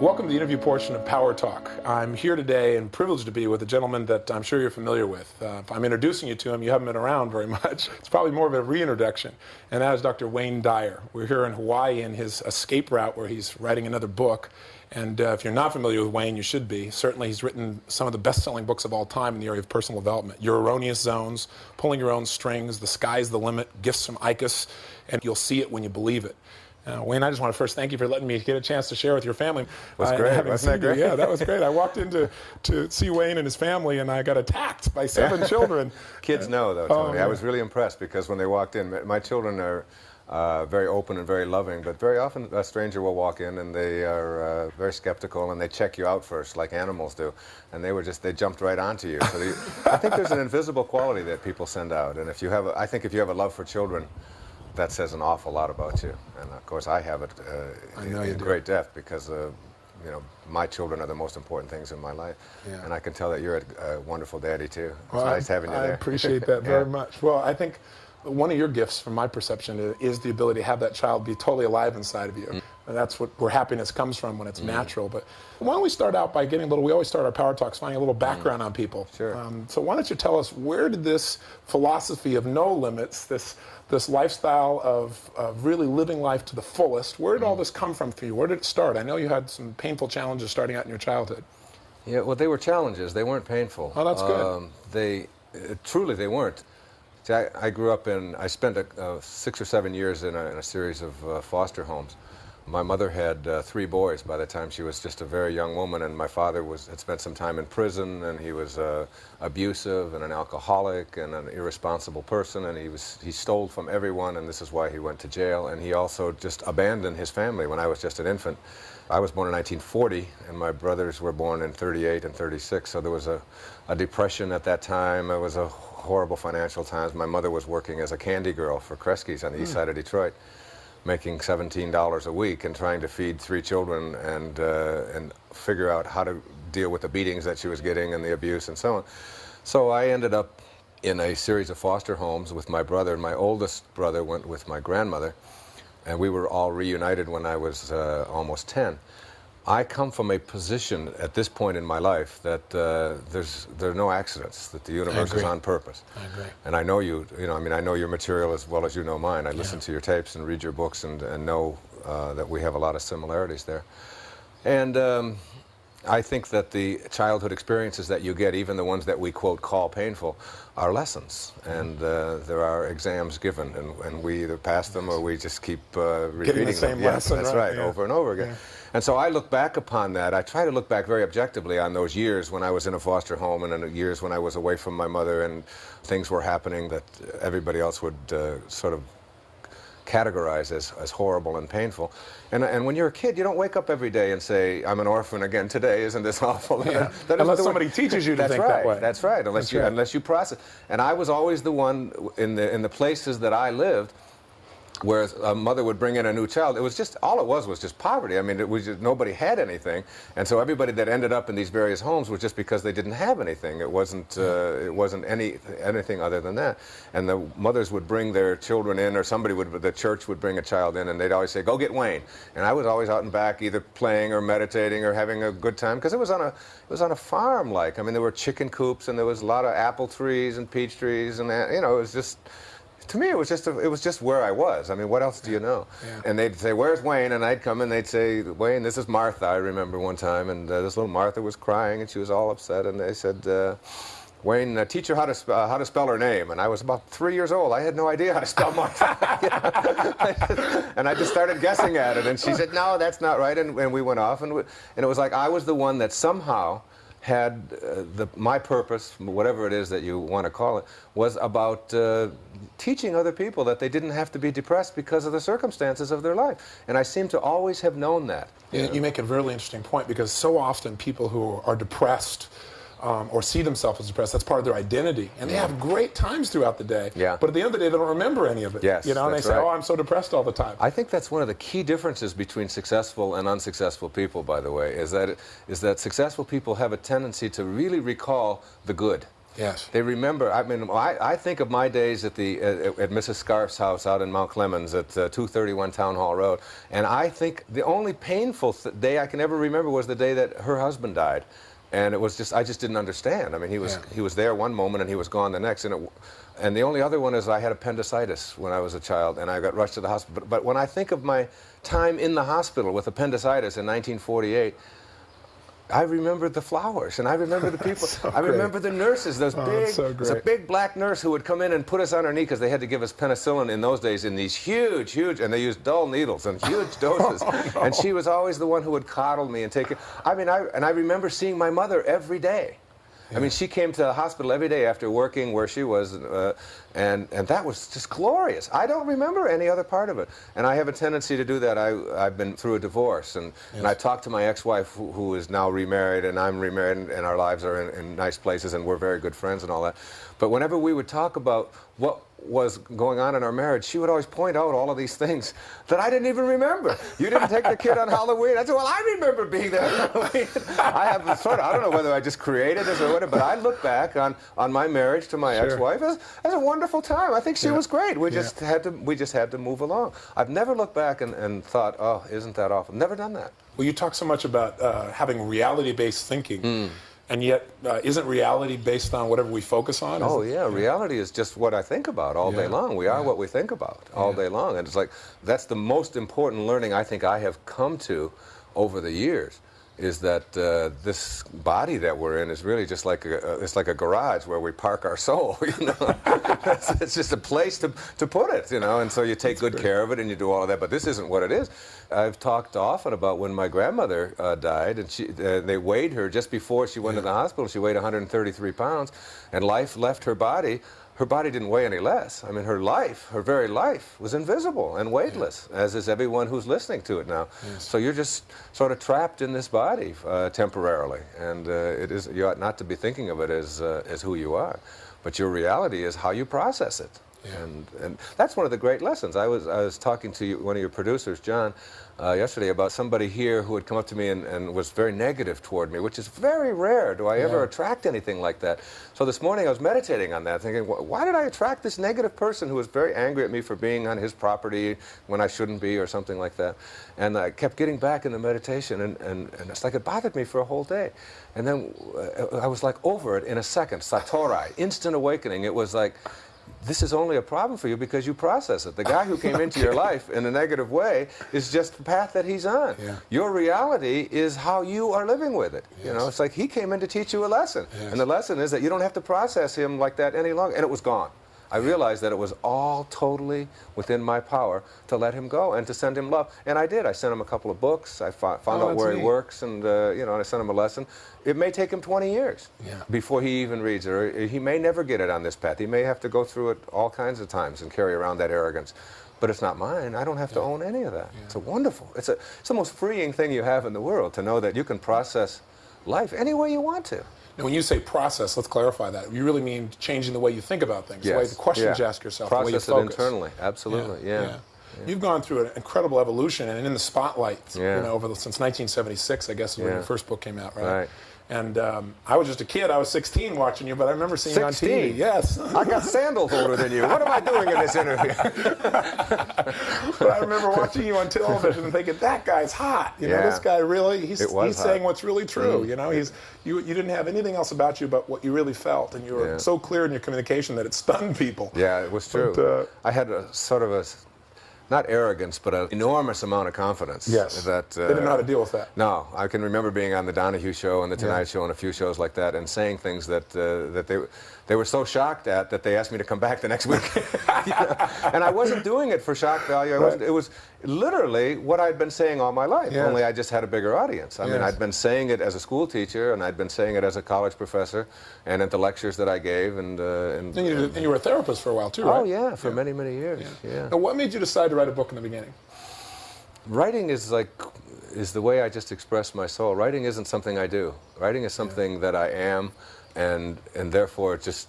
Welcome to the interview portion of Power Talk. I'm here today and privileged to be with a gentleman that I'm sure you're familiar with. Uh, if I'm introducing you to him, you haven't been around very much. It's probably more of a reintroduction, and that is Dr. Wayne Dyer. We're here in Hawaii in his escape route where he's writing another book. And uh, if you're not familiar with Wayne, you should be. Certainly, he's written some of the best selling books of all time in the area of personal development Your Erroneous Zones, Pulling Your Own Strings, The Sky's the Limit, Gifts from Eykis, and you'll see it when you believe it. Uh, Wayne, I just want to first thank you for letting me get a chance to share with your family. Was uh, great. Wasn't that great? You. Yeah, that was great. I walked in to, to see Wayne and his family, and I got attacked by seven children. Kids know, though, Tony. Oh, yeah. I was really impressed because when they walked in, my children are uh, very open and very loving, but very often a stranger will walk in and they are uh, very skeptical and they check you out first, like animals do. And they were just, they jumped right onto you. So the, I think there's an invisible quality that people send out. And if you have, a, I think if you have a love for children, that says an awful lot about you. And of course, I have it uh, in, in great depth because uh, you know my children are the most important things in my life, yeah. and I can tell that you're a, wonderful daddy too. It's well, nice having you I there. I appreciate that very yeah. much. Well, I think one of your gifts, from my perception, is the ability to have that child be totally alive inside of you. Mm. And that's what, where happiness comes from when it's mm. natural. But why don't we start out by getting a little, we always start our power talks finding a little background mm. on people. Sure. Um, so why don't you tell us, where did this philosophy of no limits, this, this lifestyle of, of really living life to the fullest, where did all mm. this come from for you? Where did it start? I know you had some painful challenges starting out in your childhood. Yeah, well, they were challenges. They weren't painful. Oh, that's good. Um, they, uh, truly, they weren't. See, I, I, grew up in, I spent a, uh, six or seven years in a, in a series of uh, foster homes. My mother had uh, three boys by the time she was just a very young woman, and my father was, had spent some time in prison, and he was uh, abusive and an alcoholic and an irresponsible person, and he, was, he stole from everyone, and this is why he went to jail. And he also just abandoned his family when I was just an infant. I was born in 1940, and my brothers were born in 38 and 36, so there was a, a depression at that time. It was a horrible financial times. My mother was working as a candy girl for Kresge's on the mm. east hmm. side of Detroit, making $17 a week and trying to feed three children and, uh, and figure out how to deal with the beatings that she was getting and the abuse and so on. So I ended up in a series of foster homes with my brother. And my oldest brother went with my grandmother, and we were all reunited when I was uh, almost 10. I come from a position at this point in my life that uh, there's there are no accidents, that the universe is on purpose. I agree. And I know you, you know, I mean, I know your material as well as you know mine. I yeah. listen to your tapes and read your books and, and know uh, that we have a lot of similarities there. And um, I think that the childhood experiences that you get, even the ones that we quote call painful, are lessons. And uh, there are exams given, and, and, we either pass them or we just keep uh, repeating the same them. lesson, yes, that's right, right yeah. over and over again. Yeah. And so I look back upon that. I try to look back very objectively on those years when I was in a foster home and in the years when I was away from my mother and things were happening that everybody else would uh, sort of categorize as, as horrible and painful. And, and when you're a kid, you don't wake up every day and say, I'm an orphan again today, isn't this awful? Yeah. that unless somebody teaches you to that's think right, that way. That's right, unless, that's you, right. unless you process. And I was always the one in the, in the places that I lived where a mother would bring in a new child, it was just, all it was was just poverty. I mean, it was just, nobody had anything. And so everybody that ended up in these various homes was just because they didn't have anything. It wasn't, uh, it wasn't any, anything other than that. And the mothers would bring their children in, or somebody would, the church would bring a child in, and they'd always say, go get Wayne. And I was always out and back, either playing or meditating or having a good time, because it was on a, it was on a farm like. I mean, there were chicken coops, and there was a lot of apple trees and peach trees, and, you know, it was just, to me, it was just a, it was just where I was. I mean, what else do you know? Yeah. And they'd say, "Where's Wayne?" And I'd come and they'd say, "Wayne, this is Martha." I remember one time, and uh, this little Martha was crying, and she was all upset, and they said. Uh, Wayne, uh, teach her how to, uh, how to spell her name. And I was about three years old. I had no idea how to spell Martha. and I just started guessing at it. And she said, no, that's not right. And, and we went off. And, we, and it was like I was the one that somehow had uh, the, my purpose, whatever it is that you want to call it, was about uh, teaching other people that they didn't have to be depressed because of the circumstances of their life. And I seem to always have known that. You, you make a really interesting point because so often people who are depressed um, or see themselves as depressed. That's part of their identity, and they have great times throughout the day. Yeah. But at the end of the day, they don't remember any of it. Yes. You know, and they say, right. "Oh, I'm so depressed all the time." I think that's one of the key differences between successful and unsuccessful people. By the way, is that is that successful people have a tendency to really recall the good. Yes. They remember. I mean, I, I think of my days at the at, at Mrs. Scarf's house out in Mount Clemens at uh, 231 Town Hall Road, and I think the only painful th day I can ever remember was the day that her husband died, and it was just I just didn't understand. I mean, he was Yeah. he was there one moment and he was gone the next, and it, and the only other one is I had appendicitis when I was a child, and I got rushed to the hospital. But, but when I think of my time in the hospital with appendicitis in 1948. I remember the flowers, and I remember the people. so I great. remember the nurses. Those Oh, big, so there's a big black nurse who would come in and put us on her knee because they had to give us penicillin in those days in these huge, huge, and they used dull needles and huge doses. Oh, And she was always the one who would coddle me and take it. I mean, I and I remember seeing my mother every day. I mean, she came to the hospital every day after working where she was, uh, and and that was just glorious. I don't remember any other part of it, and I have a tendency to do that. I I've been through a divorce, and and I talked to my ex-wife who, who is now remarried, and I'm remarried, and, and our lives are in, in nice places, and we're very good friends and all that. But whenever we would talk about what was going on in our marriage, she would always point out all of these things that I didn't even remember. You didn't take the kid on Halloween. I said, well, I remember being there on Halloween. I have sort of, I don't know whether I just created this or whatever, but I look back on, on my marriage to my Sure. ex-wife as, as a wonderful time. I think she Yeah. was great. We Yeah. just had to, we just had to move along. I've never looked back and, and thought, oh, isn't that awful? Never done that. Well, you talk so much about uh, having reality-based thinking, Hmm. And yet uh, isn't reality based on whatever we focus on? Oh Is it- yeah, reality is just what I think about all day long. We are yeah. what we think about all Yeah. day long, and it's like that's the most important learning I think I have come to over the years. Is that uh, this body that we're in is really just like a, it's like a garage where we park our soul, you know. it's, it's just a place to, to put it, you know. And so you take good care of it and you do all of that. But this isn't what it is. I've talked often about when my grandmother uh, died, and she uh, they weighed her just before she went to the hospital. She weighed 133 pounds, and life left her body. Her body didn't weigh any less. I mean, her life, her very life, was invisible and weightless, as is everyone who's listening to it now. So you're just sort of trapped in this body uh, temporarily, and uh, it is you ought not to be thinking of it as uh, as who you are, but your reality is how you process it. Yeah. And, and that's one of the great lessons. I was, I was talking to you, one of your producers, John, uh, yesterday about somebody here who had come up to me and, and was very negative toward me, which is very rare. Do I ever attract anything like that? So this morning I was meditating on that, thinking, why did I attract this negative person who was very angry at me for being on his property when I shouldn't be or something like that? And I kept getting back in the meditation, and, and, and it's like it bothered me for a whole day. And then uh, I was like over it in a second, satori, instant awakening. It was like, this is only a problem for you because you process it. The guy who came into your life in a negative way is just the path that he's on. Yeah. Your reality is how you are living with it. You know, it's like he came in to teach you a lesson. Yes. And the lesson is that you don't have to process him like that any longer. And it was gone. I realized that it was all totally within my power to let him go and to send him love. And I did. I sent him a couple of books. I fo- found Oh, out where he works and, uh, you know, and I sent him a lesson. It may take him 20 years Yeah. before he even reads it. Or he may never get it on this path. He may have to go through it all kinds of times and carry around that arrogance. But it's not mine. I don't have to own any of that. It's a wonderful. It's, a, it's the most freeing thing you have in the world to know that you can process life any way you want to. Now, when you say process, let's clarify that. You really mean changing the way you think about things, the way the questions yeah. you ask yourself, Process the way you it internally. Absolutely. Yeah. You've gone through an incredible evolution and in the spotlight, Yeah. you know, over the, since 1976, I guess, is when your first book came out, right? Right. And um, I was just a kid. I was 16 watching you, but I remember seeing you on 16? TV. Yes. I got sandals older than you. What am I doing in this interview? but I remember watching you on television and thinking, that guy's hot. You know, Yeah. this guy really, he's, he's. Mm. saying what's really true. You know, he's you, you didn't have anything else about you but what you really felt. And you were Yeah. so clear in your communication that it stunned people. Yeah, it was true. But, uh, I had a sort of a, not arrogance, but an enormous amount of confidence. Yes. That uh, they didn't know how to deal with that. No, I can remember being on the Donahue Show and the Tonight Yeah. Show and a few shows like that, and saying things that uh, that they they were so shocked at that they asked me to come back the next week. You know? And I wasn't doing it for shock value. I wasn't, Right. it was literally what I'd been saying all my life. Yes. Only I just had a bigger audience. I mean, I'd been saying it as a school teacher, and I'd been saying it as a college professor, and at the lectures that I gave, and uh, and. And you, and you were a therapist for a while, too, right? Oh yeah, for many many years. yeah. Now, what made you decide to write a book in the beginning? Writing is like is the way I just express my soul. Writing isn't something I do. Writing is something that I am, and and therefore it just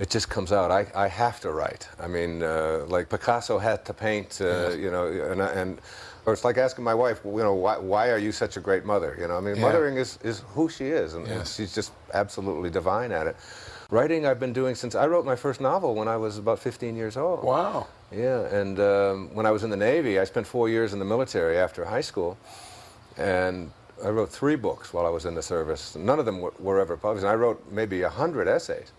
it just comes out. I, I have to write. I mean, uh, like Picasso had to paint. Uh, Yes. You know, and and or it's like asking my wife, you know, why, why are you such a great mother? You know, I mean, Yeah. mothering is, is who she is, and, and she's just absolutely divine at it. Writing I've been doing since I wrote my first novel when I was about 15 years old. Wow. Yeah, and um, when I was in the Navy, I spent four years in the military after high school, and I wrote three books while I was in the service. None of them were, were ever published. And I wrote maybe a hundred essays,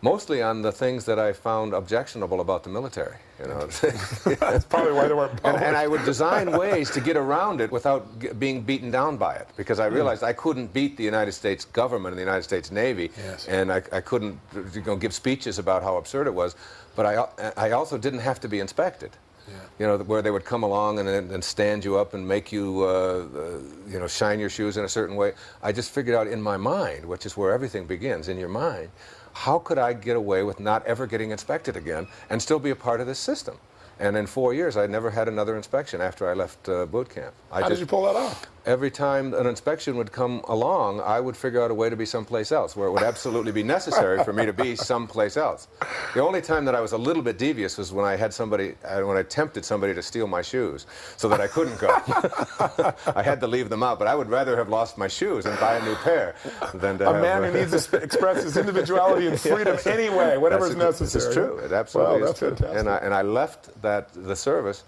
mostly on the things that I found objectionable about the military. You know, That's probably why they weren't and, published. and I would design ways to get around it without g- being beaten down by it, because I hmm. realized I couldn't beat the United States government and the United States Navy, Yes. and I, I couldn't you know, give speeches about how absurd it was. But I, I also didn't have to be inspected. Yeah. You know, where they would come along and, and stand you up and make you, uh, uh, you know, shine your shoes in a certain way. I just figured out in my mind, which is where everything begins, in your mind, how could I get away with not ever getting inspected again and still be a part of this system? And in four years, I never had another inspection after I left uh, boot camp. I How did you pull that off? every time an inspection would come along, I would figure out a way to be someplace else where it would absolutely be necessary for me to be someplace else. The only time that I was a little bit devious was when I had somebody, uh, when I tempted somebody to steal my shoes so that I couldn't go. I had to leave them out, but I would rather have lost my shoes and buy a new pair than to A have, man who needs to express his individuality and freedom anyway, whatever is necessary. It's true. It absolutely wow, is true. fantastic. And I, and I left that the service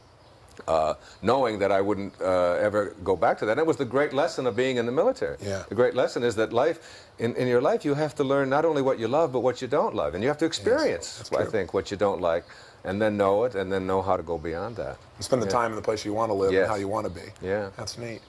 uh, knowing that I wouldn't uh, ever go back to that. And it was the great lesson of being in the military. Yeah. The great lesson is that life, in, in your life, you have to learn not only what you love, but what you don't love. And you have to experience, that's I think, what you don't like, and then know it, and then know how to go beyond that. spend the time in the place you want to live Yes. and how you want to be. Yeah. That's neat.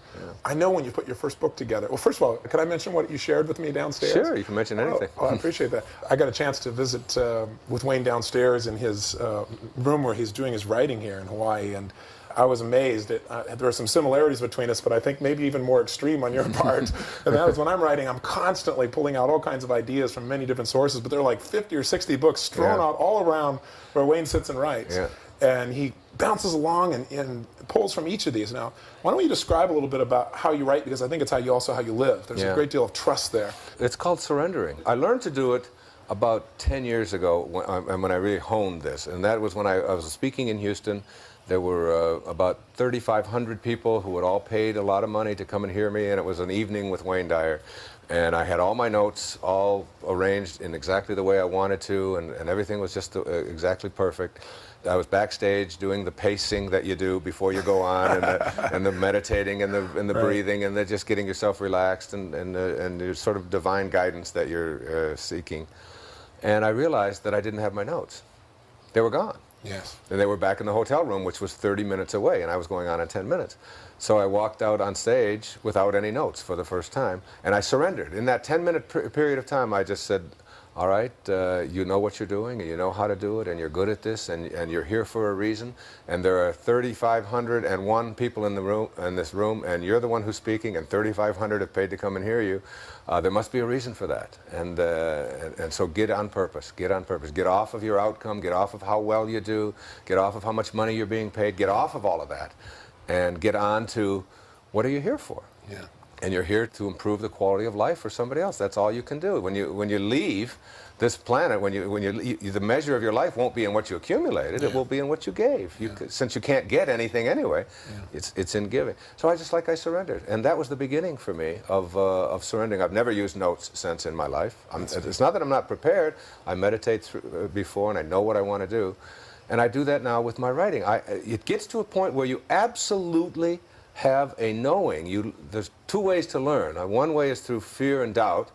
I know when you put your first book together. Well, first of all, could I mention what you shared with me downstairs? Sure, you can mention anything. Oh, oh, I appreciate that. I got a chance to visit uh, with Wayne downstairs in his uh, room where he's doing his writing here in Hawaii, and I was amazed. At, uh, there are some similarities between us, but I think maybe even more extreme on your part. and that is when I'm writing, I'm constantly pulling out all kinds of ideas from many different sources, but there are like 50 or 60 books strewn Yeah. out all around where Wayne sits and writes. Yeah. And he bounces along and, and pulls from each of these. Now, why don't you describe a little bit about how you write? Because I think it's how you also how you live. There's a great deal of trust there. It's called surrendering. I learned to do it about 10 years ago when, uh, when I really honed this. And that was when I, I was speaking in Houston. There were uh, about 3,500 people who had all paid a lot of money to come and hear me, and it was an evening with Wayne Dyer. And I had all my notes all arranged in exactly the way I wanted to, and, and everything was just uh, exactly perfect. I was backstage doing the pacing that you do before you go on, and the, and the meditating and the, and the Right. breathing, and the just getting yourself relaxed, and, and, uh, and your sort of divine guidance that you're uh, seeking. And I realized that I didn't have my notes. They were gone. Yes. And they were back in the hotel room, which was 30 minutes away, and I was going on in 10 minutes. So I walked out on stage without any notes for the first time, and I surrendered. In that 10 minute per- period of time, I just said, All right, uh, you know what you're doing, and you know how to do it, and you're good at this, and, and you're here for a reason. And there are 3,501 people in, the room, in this room, and you're the one who's speaking, and 3,500 have paid to come and hear you. Uh, there must be a reason for that. And, uh, and, and so get on purpose. Get on purpose. Get off of your outcome. Get off of how well you do. Get off of how much money you're being paid. Get off of all of that. And get on to what are you here for? Yeah. And you're here to improve the quality of life for somebody else. That's all you can do. When you when you leave this planet, when you when you, you the measure of your life won't be in what you accumulated. It will be in what you gave. You, c- Since you can't get anything anyway, it's it's in giving. So I just like I surrendered, and that was the beginning for me of uh, of surrendering. I've never used notes since in my life. I'm, it's not that I'm not prepared. I meditate through, uh, before, and I know what I want to do. And I do that now with my writing. I, it gets to a point where you absolutely have a knowing. You, there's two ways to learn. Uh, One way is through fear and doubt,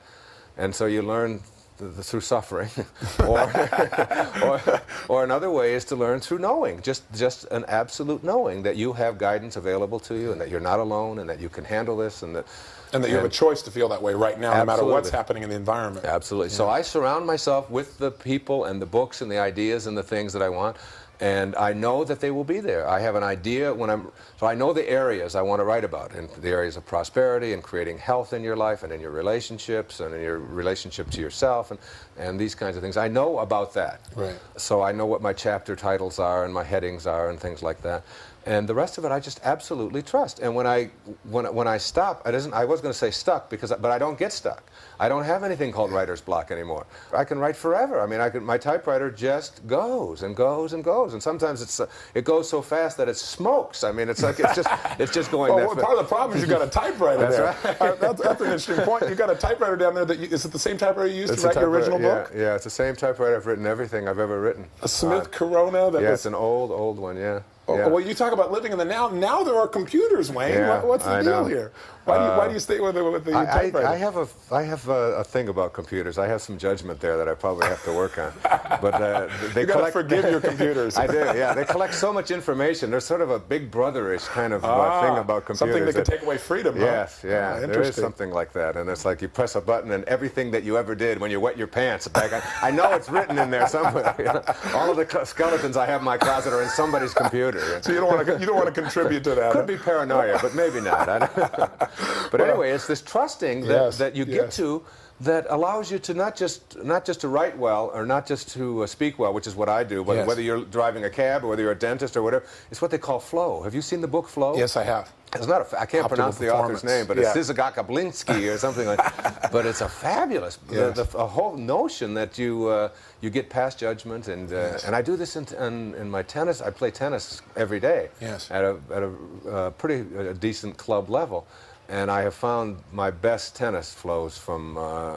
and so you learn th- th- through suffering. or, or, or another way is to learn through knowing, just, just an absolute knowing that you have guidance available to you and that you're not alone and that you can handle this and that. And that you have a choice to feel that way right now, no matter what's happening in the environment. Absolutely. So I surround myself with the people and the books and the ideas and the things that I want. And I know that they will be there. I have an idea when I'm, so I know the areas I want to write about, and the areas of prosperity and creating health in your life and in your relationships and in your relationship to yourself and, and these kinds of things. I know about that. Right. So I know what my chapter titles are and my headings are and things like that. And the rest of it I just absolutely trust. And when I when when I stop, I doesn't I was going to say stuck because but I don't get stuck. I don't have anything called writer's block anymore. I can write forever. I mean, I can, my typewriter just goes and goes and goes, and sometimes it's uh, it goes so fast that it smokes. I mean, it's like it's just it's just going. well, that part of the problem is you've got a typewriter That's there. right. Uh, that's, that's an interesting point. You've got a typewriter down there. That you, is it the same typewriter you used It's to write your original yeah, book? Yeah, it's the same typewriter I've written everything I've ever written. A Smith Uh, Corona. That yeah, was. it's an old, old one. Yeah. Oh, yeah. Well, you talk about living in the now. Now there are computers, Wayne. Yeah, What- What's the I deal know. here? Why do you, why Uh, do you stay with the, with the I, typewriter? I, I have a I have a, a thing about computers. I have some judgment there that I probably have to work on. But uh, they You collect. forgive your computers. I do. Yeah, they collect so much information. There's sort of a big brotherish kind of uh, Ah, thing about computers. Something that could take away freedom. Yes, Ah, yeah, there is something like that, and it's like you press a button, and everything that you ever did when you wet your pants back. I, I know it's written in there somewhere. you know. All of the skeletons I have in my closet are in somebody's computer. So you don't want to you don't want to contribute to that. Could be paranoia, but maybe not. But anyway, it's this trusting that, Yes, that you get yes. to that allows you to not just not just to write well or not just to uh, speak well, which is what I do. Whether, Yes. whether you're driving a cab or whether you're a dentist or whatever, it's what they call flow. Have you seen the book Flow? Yes, I have. It's not a, I can't Optimal pronounce the author's name, but Yeah. it's Zizagaka Blinsky or something like that. But it's a fabulous, Yes. the, the, a whole notion that you, uh, you get past judgment. And, uh, and I do this in, in, in my tennis. I play tennis every day Yes. at a, at a uh, pretty uh, decent club level. And I have found my best tennis flows from uh,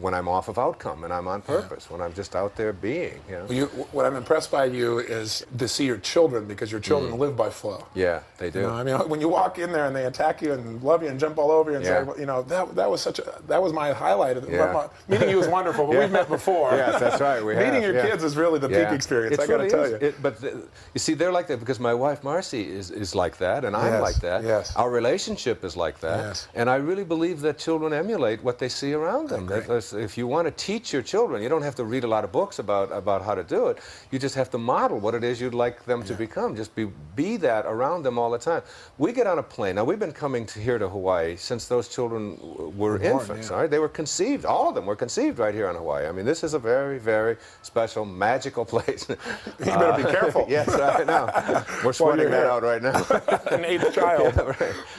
when I'm off of outcome and I'm on purpose, when I'm just out there being. You know? You, what I'm impressed by you is to see your children because your children Mm. live by flow. Yeah, they do. You know, I mean, when you walk in there and they attack you and love you and jump all over you and Yeah. say, you know, that, that was such a that was my highlight. Of the, Yeah. my- meeting you was wonderful, but Yeah. we've met before. Yes, that's right, we Meeting have, your yeah. kids is really the Yeah. peak experience. It I got to really tell is. you. It- but the, you see, they're like that because my wife Marcy is, is like that, and I'm like that. yes. Our relationship is like that, Yes. and I really believe that children emulate what they see around them. agree. If you want to teach your children, you don't have to read a lot of books about about how to do it. You just have to model what it is you'd like them to become. Just be be that around them all the time. We get on a plane. Now we've been coming to here to Hawaii since those children were born, infants. yeah. All right, they were conceived. All of them were conceived right here on Hawaii. I mean, this is a very, very special, magical place. you better be careful. yes, I know. We're sweating that out right now. An eighth child.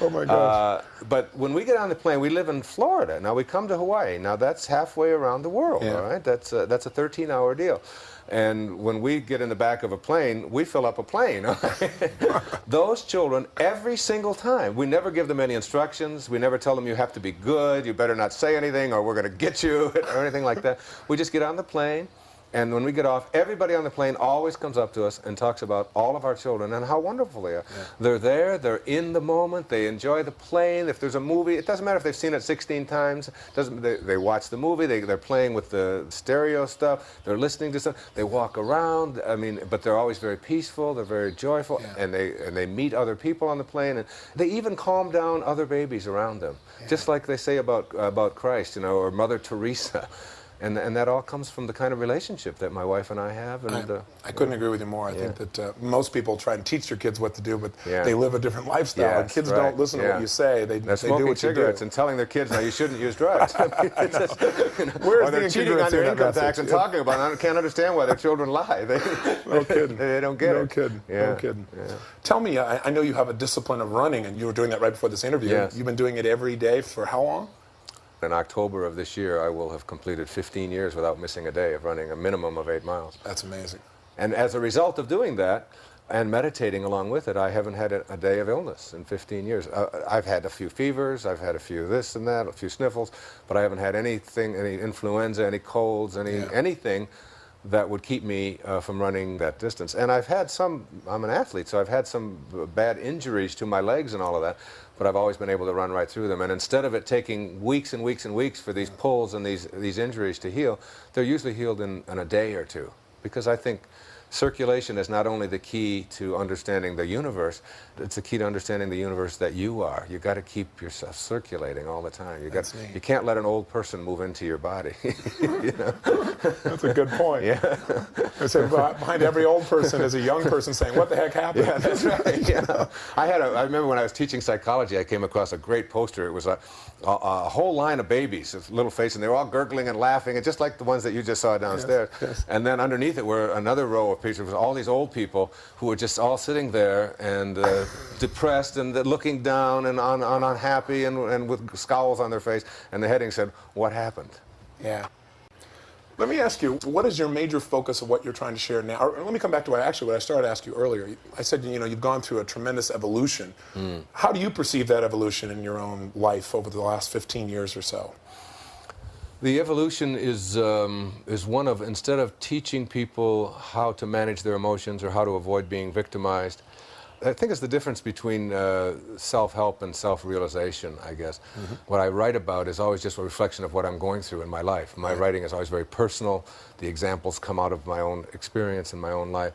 Oh my gosh. Uh, but when we get on the plane, we live in Florida. Now we come to Hawaii. Now that's halfway around the world. Yeah. All right, that's a, that's a 13-hour deal. And when we get in the back of a plane, we fill up a plane. right? Those children, every single time, we never give them any instructions. We never tell them you have to be good, you better not say anything, or we're going to get you, or anything like that. We just get on the plane. And when we get off, everybody on the plane always comes up to us and talks about all of our children and how wonderful they are. They're there, they're in the moment, they enjoy the plane. If there's a movie, it doesn't matter if they've seen it 16 times. Doesn't they, they watch the movie? They, they're playing with the stereo stuff. They're listening to stuff. They walk around. I mean, but they're always very peaceful. They're very joyful, Yeah. and they and they meet other people on the plane, and they even calm down other babies around them, just like they say about about Christ, you know, or Mother Teresa. And, and that all comes from the kind of relationship that my wife and I have. And uh, I couldn't agree with you more. I think that uh, most people try and teach their kids what to do, but Yeah. they live a different lifestyle. and Yes, kids right, don't listen to what you say. They, they do what cigarettes and telling their kids now you shouldn't use drugs. I mean, it's just, you know, Where's or they're the cheating on their income tax and Yeah. talking about it. I can't understand why their children lie. They, No kidding. they don't get no it. kidding. Yeah. No kidding. Yeah. Tell me, I, I know you have a discipline of running, and you were doing that right before this interview. Yes. You've been doing it every day for how long? In October of this year, I will have completed 15 years without missing a day of running a minimum of eight miles. That's amazing. And as a result of doing that and meditating along with it, I haven't had a, a day of illness in 15 years. Uh, I've had a few fevers, I've had a few this and that, a few sniffles, but I haven't had anything, any influenza, any colds, any Yeah. anything that would keep me uh, from running that distance. And I've had some, I'm an athlete, so I've had some bad injuries to my legs and all of that, but I've always been able to run right through them. And instead of it taking weeks and weeks and weeks for these pulls and these, these injuries to heal, they're usually healed in, in a day or two. Because I think circulation is not only the key to understanding the universe, it's the key to understanding the universe that you are. You got to keep yourself circulating all the time. You got you can't let an old person move into your body. you know? That's a good point. Yeah. I say behind every old person is a young person saying, "What the heck happened?" Yeah, that's right. Yeah. I had a, I remember when I was teaching psychology, I came across a great poster. It was a, a, a whole line of babies, little face, and they were all gurgling and laughing, and just like the ones that you just saw downstairs. yes. And then underneath it were another row of picture. It was all these old people who were just all sitting there and uh, depressed and looking down and un, un, unhappy and, and with scowls on their face. And the heading said, "What happened?" Yeah. Let me ask you, what is your major focus of what you're trying to share now? Or let me come back to what I actually what I started to ask you earlier. I said, you know, you've gone through a tremendous evolution. Mm. How do you perceive that evolution in your own life over the last 15 years or so? The evolution is, um, is one of, instead of teaching people how to manage their emotions or how to avoid being victimized, I think it's the difference between uh, self-help and self-realization, I guess. Mm -hmm. What I write about is always just a reflection of what I'm going through in my life. My right. writing is always very personal. The examples come out of my own experience in my own life.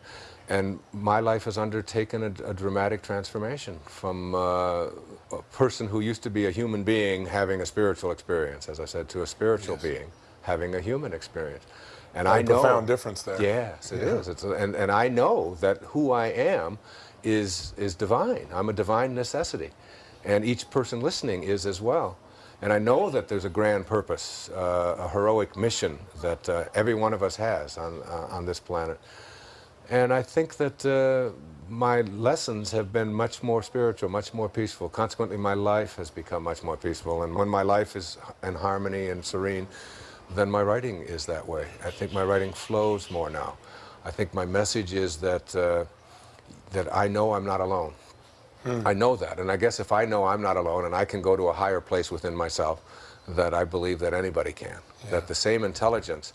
And my life has undertaken a, a dramatic transformation from uh, a person who used to be a human being having a spiritual experience, as I said, to a spiritual yes. being having a human experience. And I know profound difference there. Yes, it yeah. is. It's a, and and I know that who I am is, is divine. I'm a divine necessity. And each person listening is as well. And I know that there's a grand purpose, uh, a heroic mission that uh, every one of us has on, uh, on this planet. And I think that uh, my lessons have been much more spiritual, much more peaceful. Consequently, my life has become much more peaceful. And when my life is in harmony and serene, then my writing is that way. I think my writing flows more now. I think my message is that uh, that I know I'm not alone. Hmm. I know that. And I guess if I know I'm not alone and I can go to a higher place within myself, that I believe that anybody can. Yeah. That the same intelligence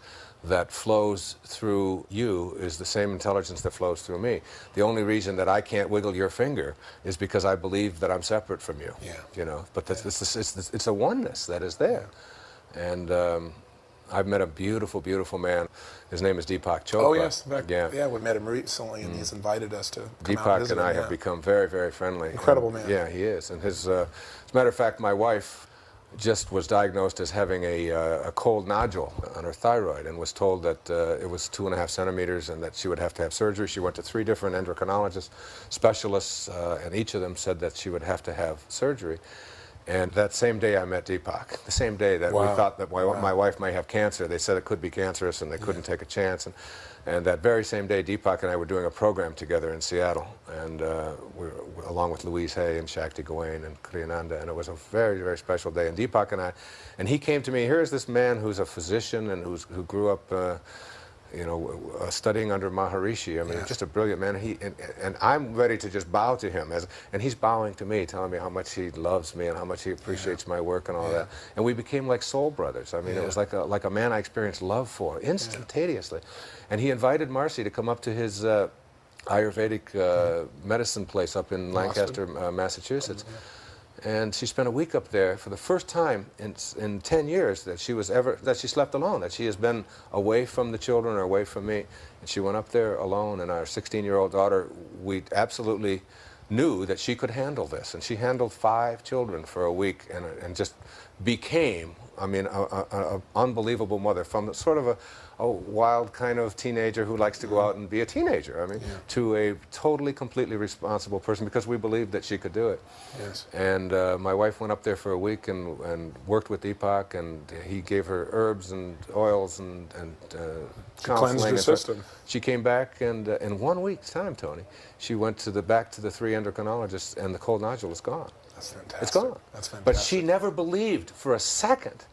that flows through you is the same intelligence that flows through me. The only reason that I can't wiggle your finger is because I believe that I'm separate from you. Yeah. You know, but yeah. it's, it's, it's, a oneness that is there. And um, I've met a beautiful, beautiful man. His name is Deepak Chopra. Oh yes, fact, yeah. yeah, we met him recently, and mm. he's invited us to come Deepak and, and I him, have become very, very friendly. Incredible and, man. Yeah, he is. And his, uh, as a matter of fact, my wife just was diagnosed as having a, uh, a cold nodule on her thyroid and was told that uh, it was two and a half centimeters and that she would have to have surgery. She went to three different endocrinologists, specialists, uh, and each of them said that she would have to have surgery. And that same day I met Deepak, the same day that wow. we thought that my, wow. my, wife might have cancer. They said it could be cancerous and they couldn't yeah. take a chance. And, and that very same day, Deepak and I were doing a program together in Seattle, and uh, we were, along with Louise Hay and Shakti Gawain and Kriyananda, and it was a very, very special day. And Deepak and I, and he came to me, here's this man who's a physician and who's, who grew up uh, you know, uh, studying under Maharishi. I mean, yeah. just a brilliant man. He and, and, I'm ready to just bow to him, as and he's bowing to me, telling me how much he loves me and how much he appreciates yeah. my work and all yeah. that. And we became like soul brothers. I mean, it was like a like a man I experienced love for instantaneously. And he invited Marcy to come up to his uh, Ayurvedic uh, medicine place up in Lancaster, uh, Massachusetts. Mm -hmm and she spent a week up there for the first time in, in 10 years that she was ever that she slept alone that she has been away from the children or away from me. And she went up there alone and our 16 year old daughter we absolutely knew that she could handle this. And she handled five children for a week and, and just became I mean, an unbelievable mother from sort of a, a, wild kind of teenager who likes to go out and be a teenager. I mean, yeah. to a totally, completely responsible person because we believed that she could do it. Yes. And uh, my wife went up there for a week and, and worked with Deepak, and he gave her herbs and oils and, and uh, she cleansed her system. She came back, and uh, in one week's time, Tony, she went to the back to the three endocrinologists, and the cold nodule is gone. That's fantastic. It's gone. That's fantastic. But she never believed for a second.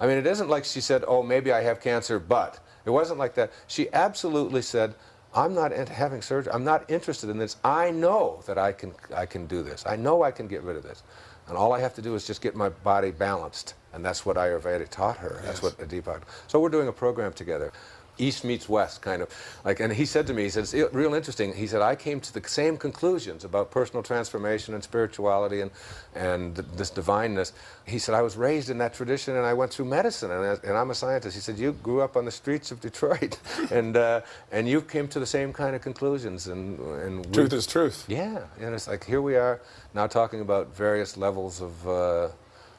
I mean, it isn't like she said, oh, maybe I have cancer, but. It wasn't like that. She absolutely said, I'm not having surgery. I'm not interested in this. I know that I can, I can do this. I know I can get rid of this. And all I have to do is just get my body balanced. And that's what Ayurveda taught her. Yes. That's what Deepak. So we're doing a program together. East meets West, kind of. Like, and he said to me, he said, it's real interesting. He said, I came to the same conclusions about personal transformation and spirituality and, and this divineness. He said, I was raised in that tradition and I went through medicine and, and I'm a scientist. He said, you grew up on the streets of Detroit and, uh, and you came to the same kind of conclusions. And, and truth is truth. Yeah. And it's like, here we are now talking about various levels of, uh,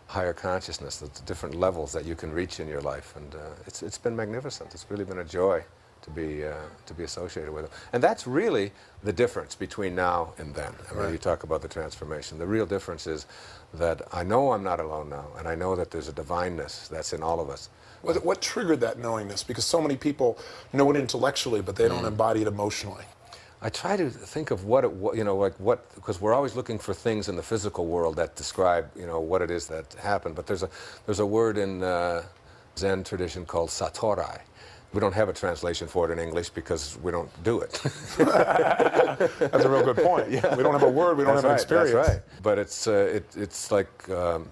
higher consciousness, the different levels that you can reach in your life. And uh, it's, it's been magnificent. It's really been a joy to be uh, to be associated with him. And that's really the difference between now and then. I mean, Right. you talk about the transformation. The real difference is that I know I'm not alone now, and I know that there's a divineness that's in all of us. What, what triggered that knowingness? Because so many people know it intellectually, but they Mm. don't embody it emotionally. I try to think of what it, wa- you know, like what, because we're always looking for things in the physical world that describe, you know, what it is that happened. But there's a, there's a word in uh, Zen tradition called satori. We don't have a translation for it in English because we don't do it. That's a real good point. yeah. We don't have a word, we don't that's have an experience. That's right. But it's, uh, it, it's like, um,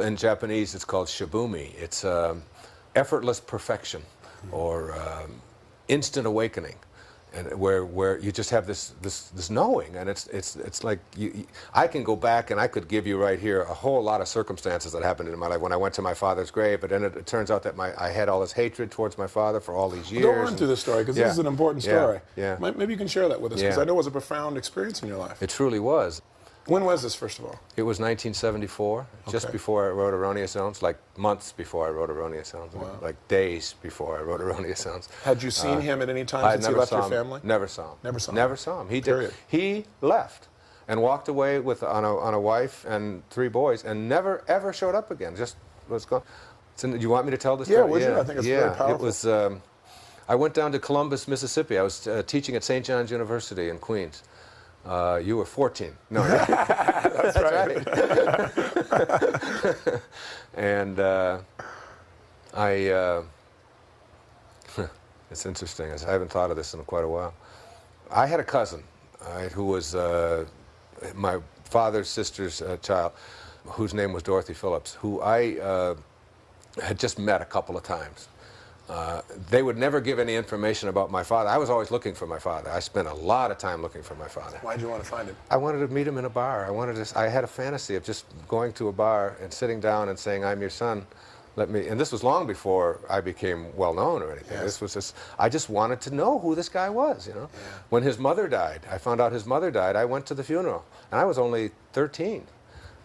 in Japanese, it's called shibumi. It's um, effortless perfection or um, instant awakening. And where, where you just have this, this, this knowing, and it's, it's, it's like you, you- I can go back and I could give you right here a whole lot of circumstances that happened in my life when I went to my father's grave, but then it, it turns out that my, I had all this hatred towards my father for all these years. Go on and- through the story, because Yeah. this is an important story. yeah. May- Maybe you can share that with us, because Yeah. I know it was a profound experience in your life. It truly was. When was this, first of all? It was 1974, just before I wrote Erroneous Zones, like months before I wrote Erroneous Zones, like days before I wrote Erroneous Zones. Had you seen him at any time Uh, I since he left your him. family? Never saw him. Never saw him. Never saw him. He Period. did. He left and walked away with on a, on a wife and three boys, and never ever showed up again. Just was gone. So, do you want me to tell this? Yeah, story? would you? I think it's yeah, very it was. Um, I went down to Columbus, Mississippi. I was uh, teaching at St. John's University in Queens. Uh, you were 14. No, that's, right. and uh, I, uh, it's interesting. I haven't thought of this in quite a while. I had a cousin right, who was uh, my father's sister's uh, child, whose name was Dorothy Phillips, who I uh, had just met a couple of times. Uh, they would never give any information about my father. I was always looking for my father. I spent a lot of time looking for my father. Why'd you want to find him? I wanted to meet him in a bar. I wanted to. I had a fantasy of just going to a bar and sitting down and saying, "I'm your son. Let me." And this was long before I became well known or anything. Yes. This was just. I just wanted to know who this guy was. You know. When his mother died, I found out his mother died. I went to the funeral, and I was only 13.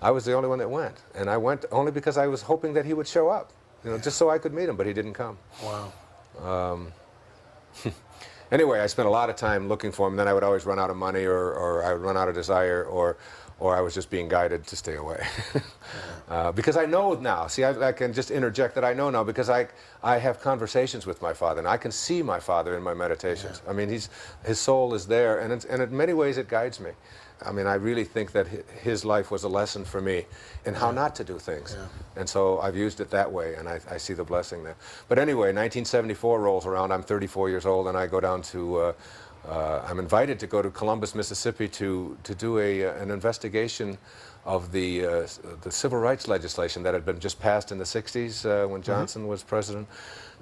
I was the only one that went, and I went only because I was hoping that he would show up. You know, just so I could meet him, but he didn't come. Wow. Anyway, I spent a lot of time looking for him. Then I would always run out of money, or, or I would run out of desire, or, or I was just being guided to stay away. uh, because I know now. See, I, I can just interject that I know now because I, I have conversations with my father, and I can see my father in my meditations. I mean, he's, his soul is there, and, it's, and in many ways it guides me. I mean, I really think that his life was a lesson for me in how not to do things. Yeah. And so I've used it that way, and I, I see the blessing there. But anyway, 1974 rolls around. I'm 34 years old, and I go down to. Uh, uh, I'm invited to go to Columbus, Mississippi, to to do a uh, an investigation of the uh, the civil rights legislation that had been just passed in the 60s uh, when Johnson was president,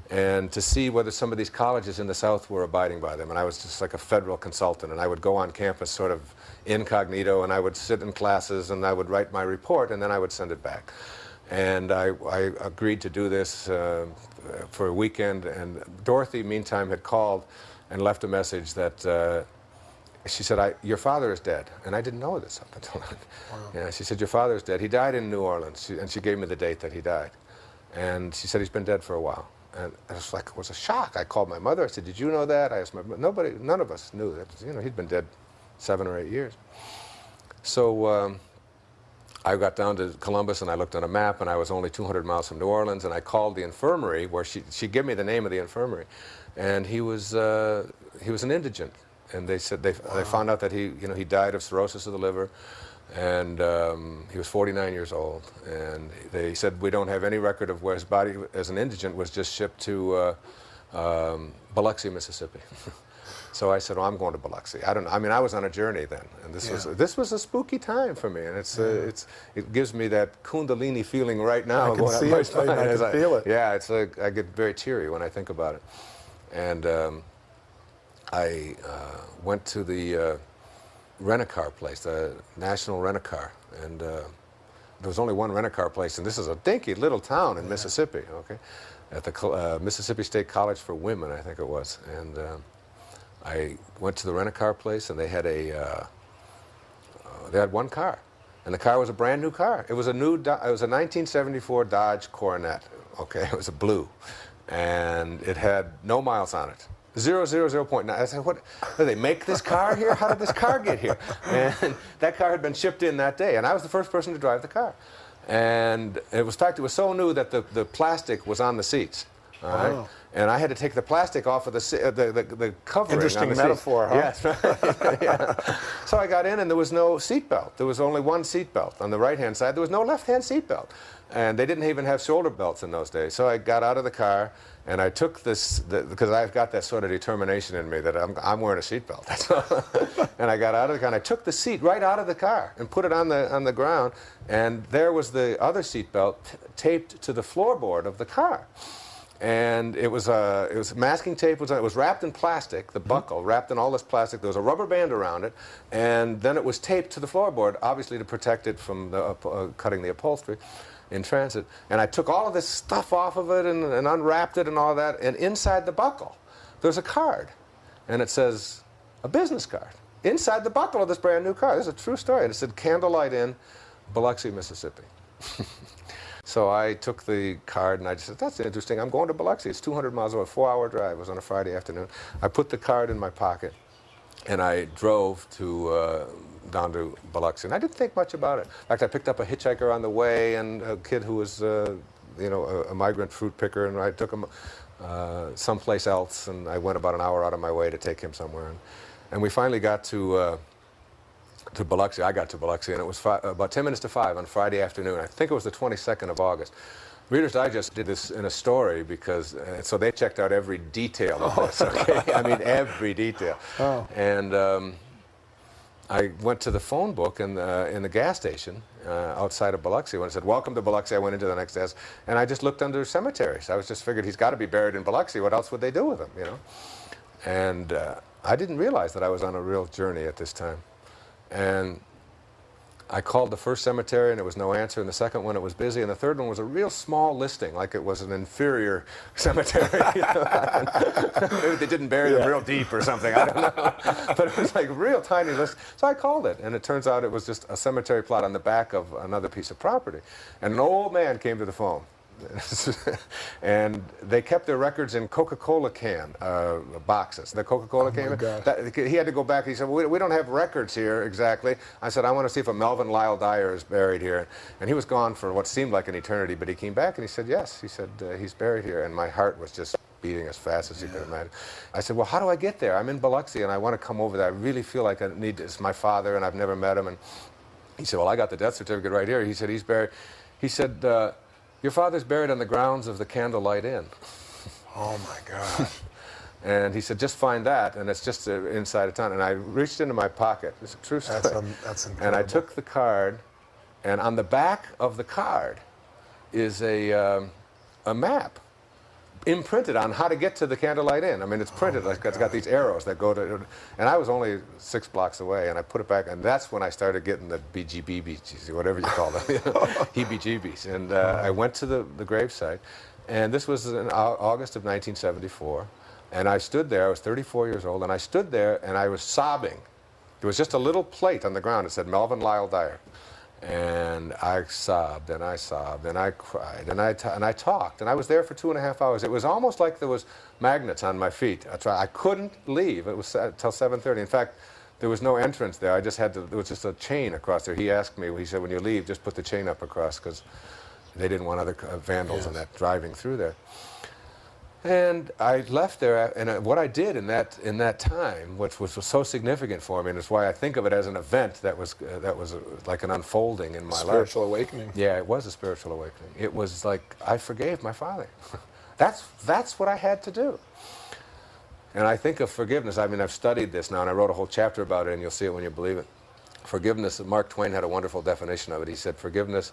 and to see whether some of these colleges in the South were abiding by them. And I was just like a federal consultant, and I would go on campus sort of incognito, and I would sit in classes, and I would write my report, and then I would send it back. And I, I agreed to do this uh, for a weekend, and Dorothy, meantime, had called and left a message that uh, she said, I, "Your father is dead," and I didn't know this up until then. Yeah, she said, "Your father is dead. He died in New Orleans," she, and she gave me the date that he died. And she said he's been dead for a while. And I was like, it was a shock. I called my mother. I said, "Did you know that?" I asked my nobody, none of us knew that. You know, he'd been dead seven or eight years. So um, I got down to Columbus and I looked on a map and I was only 200 miles from New Orleans and I called the infirmary where she she gave me the name of the infirmary, and he was uh, he was an indigent, and they said they they found out that he you know he died of cirrhosis of the liver, and um, he was 49 years old, and they said we don't have any record of where his body as an indigent was just shipped to uh, um, Biloxi, Mississippi. So I said, "Well, I'm going to Biloxi." I don't. know. I mean, I was on a journey then, and this was this was a spooky time for me, and it's uh, it's it gives me that Kundalini feeling right now. I can see it. I can feel it. Yeah, it's like I get very teary when I think about it, and um, I uh, went to the uh, rent-a-car place, the National Rent-a-Car, and uh, there was only one rent-a-car place, and this is a dinky little town in Mississippi. Okay, at the uh, Mississippi State College for Women, I think it was, and. Um, I went to the rent-a-car place, and they had a uh, uh, they had one car, and the car was a brand new car. It was a new Do- it was a 1974 Dodge Coronet. Okay, it was a blue, and it had no miles on it. Zero zero zero point nine. I said, what? Did they make this car here? How did this car get here? And that car had been shipped in that day, and I was the first person to drive the car. And it was, in fact, it was so new that the, the plastic was on the seats. All right? Oh. And I had to take the plastic off of the uh, the, the, the covering. Interesting on the seat. metaphor, huh? Yes. yeah. So I got in, and there was no seat belt. There was only one seat belt on the right-hand side. There was no left-hand seat belt, and they didn't even have shoulder belts in those days. So I got out of the car, and I took this because I've got that sort of determination in me that I'm, I'm wearing a seat belt. And I got out of the car, and I took the seat right out of the car and put it on the on the ground, and there was the other seat belt taped to the floorboard of the car. And it was uh, it was masking tape was it was wrapped in plastic the buckle wrapped in all this plastic. There was a rubber band around it. And then it was taped to the floorboard obviously to protect it from the, uh, cutting the upholstery in transit and I took all of this stuff off of it and, and unwrapped it and all that and inside the buckle there's a card and it says a business card inside the buckle of this brand new car this is a true story and it said Candlelight Inn Biloxi Mississippi so I took the card and I just said, that's interesting. I'm going to Biloxi. It's 200 miles away, four hour drive. It was on a Friday afternoon. I put the card in my pocket and I drove to uh, down to Biloxi. And I didn't think much about it. In fact, I picked up a hitchhiker on the way and a kid who was, uh, you know, a, a migrant fruit picker, and I took him uh, someplace else. And I went about an hour out of my way to take him somewhere. And, and we finally got to. Uh, to Biloxi. I got to Biloxi, and it was fi- about 10 minutes to 5 on Friday afternoon. I think it was the 22nd of August. Reader's Digest did this in a story because, uh, so they checked out every detail of this, okay? I mean, every detail. Oh. And um, I went to the phone book in the, in the gas station uh, outside of Biloxi when it said, Welcome to Biloxi. I went into the next desk, and I just looked under cemeteries. I was just figured he's got to be buried in Biloxi. What else would they do with him, you know? And uh, I didn't realize that I was on a real journey at this time. And I called the first cemetery and there was no answer, and the second one it was busy, and the third one was a real small listing, like it was an inferior cemetery. Maybe they didn't bury them real deep or something. I don't know. But it was like real tiny list. So I called it, and it turns out it was just a cemetery plot on the back of another piece of property. And an old man came to the phone. and they kept their records in Coca-Cola can uh, boxes. The Coca-Cola came in. God. That- he had to go back. He said, well, we, we don't have records here exactly. I said, I want to see if a Melvin Lyle Dyer is buried here. And he was gone for what seemed like an eternity, but he came back and he said, yes. He said, uh, he's buried here. And my heart was just beating as fast as you could imagine. I said, well, how do I get there? I'm in Biloxi and I want to come over there. I really feel like I need, it's my father and I've never met him. And he said, well, I got the death certificate right here. He said, he's buried. He said, uh, your father's buried on the grounds of the Candlelight Inn. Oh my God. And he said, just find that, and it's just uh, inside a town. And I reached into my pocket. It's a true story. That's, um, that's and. I took the card, and on the back of the card is a, um, a map imprinted on how to get to the Candlelight Inn. I mean, it's printed. like it's got these arrows that go to. And I was only six blocks away, and I put it back, and that's when I started getting the BGBs, whatever you call them, heebie-jeebies. And uh, I went to the, the gravesite, and this was in August of 1974. And I stood there. I was 34 years old, and I stood there, and I was sobbing. There was just a little plate on the ground. It said Melvin Lyle Dyer. And I sobbed and I sobbed and I cried and I, and I talked. And I was there for two and a half hours. It was almost like there was magnets on my feet. I, tried, I couldn't leave. It was until 7.30. In fact, there was no entrance there. I just had to, there was just a chain across there. He asked me, he said, when you leave, just put the chain up across because they didn't want other uh, vandals and that driving through there. And I left there, and uh, what I did in that in that time, which was, was so significant for me, and it's why I think of it as an event that was uh, that was uh, like an unfolding in my life. Spiritual awakening. Yeah, it was a spiritual awakening. It was like I forgave my father. that's that's what I had to do. And I think of forgiveness. I mean, I've studied this now, and I wrote a whole chapter about it, and you'll see it when you believe it. Forgiveness, Mark Twain had a wonderful definition of it. He said, Forgiveness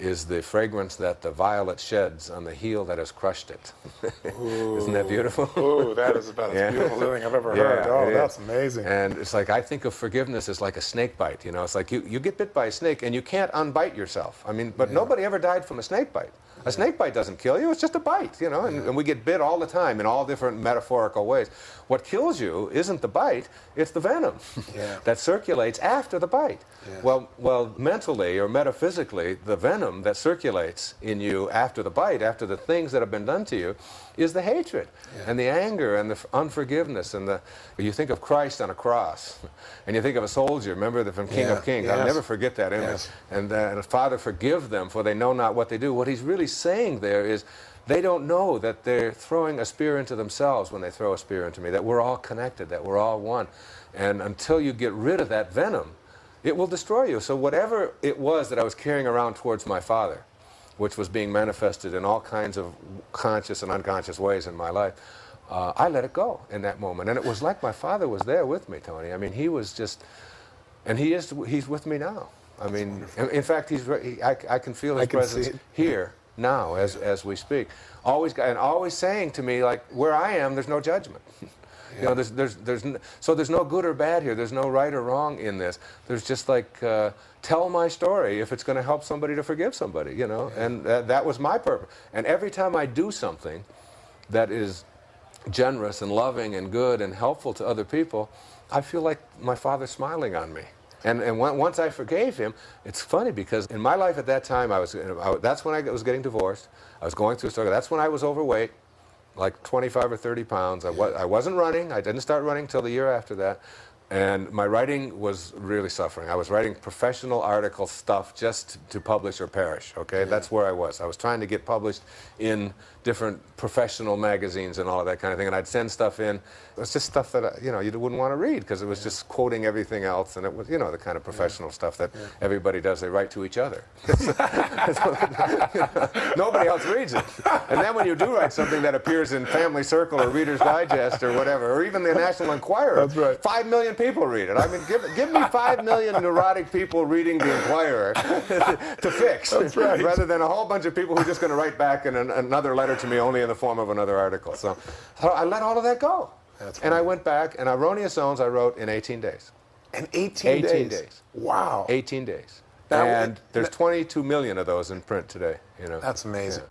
is the fragrance that the violet sheds on the heel that has crushed it. Isn't that beautiful? Ooh, that is about as Yeah. beautiful thing I've ever Yeah, heard. Oh, that's is. amazing. And it's like I think of forgiveness as like a snake bite. You know, it's like you, you get bit by a snake and you can't unbite yourself. I mean, but nobody ever died from a snake bite. A snake bite doesn't kill you, it's just a bite, you know, and, and we get bit all the time in all different metaphorical ways. What kills you isn't the bite, it's the venom Yeah. that circulates after the bite. Yes. Well, well, mentally or metaphysically, the venom that circulates in you after the bite, after the things that have been done to you, is the hatred Yeah. and the anger and the unforgiveness and the. You think of Christ on a cross, and you think of a soldier. Remember the from King Yeah, of Kings. yes. I'll never forget that image. Yes. And, uh, and Father, forgive them, for they know not what they do. What he's really saying there is. They don't know that they're throwing a spear into themselves when they throw a spear into me, that we're all connected, that we're all one. And until you get rid of that venom, it will destroy you. So whatever it was that I was carrying around towards my father, which was being manifested in all kinds of conscious and unconscious ways in my life, uh, I let it go in that moment. And it was like my father was there with me, Tony. I mean, he was just, and he is, he's with me now. I mean, in, fact, he's, he, I, I can feel his can presence here now as, as we speak. Always, and always saying to me, like, where I am, there's no judgment. You know, there's, there's, there's, n- so there's no good or bad here. There's no right or wrong in this. There's just like, uh, tell my story if it's going to help somebody to forgive somebody, you know? And that, that was my purpose. And every time I do something that is generous and loving and good and helpful to other people, I feel like my father's smiling on me. And, and once I forgave him, it's funny because in my life at that time, I was, I, that's when I was getting divorced. I was going through a struggle. That's when I was overweight, like 25 or 30 pounds. I, wa- I wasn't running. I didn't start running till the year after that. And my writing was really suffering. I was writing professional article stuff just to publish or perish, okay? That's where I was. I was trying to get published in different professional magazines and all of that kind of thing. And I'd send stuff in. It was just stuff that, uh, you know, you wouldn't want to read because it was just quoting everything else. And it was, you know, the kind of professional stuff that everybody does. They write to each other. Nobody else reads it. And then when you do write something that appears in Family Circle or Reader's Digest or whatever, or even the National Enquirer, That's right. five million people read it. I mean, give, give me five million neurotic people reading the Enquirer to fix, That's right. rather than a whole bunch of people who are just going to write back in an, another letter to me only in the form of another article. So, so I let all of that go. That's and I went back, and Erroneous Zones I wrote in 18 days. And 18, 18 days. days. Wow. 18 days. Now, and there's 22 million of those in print today. You know. That's amazing.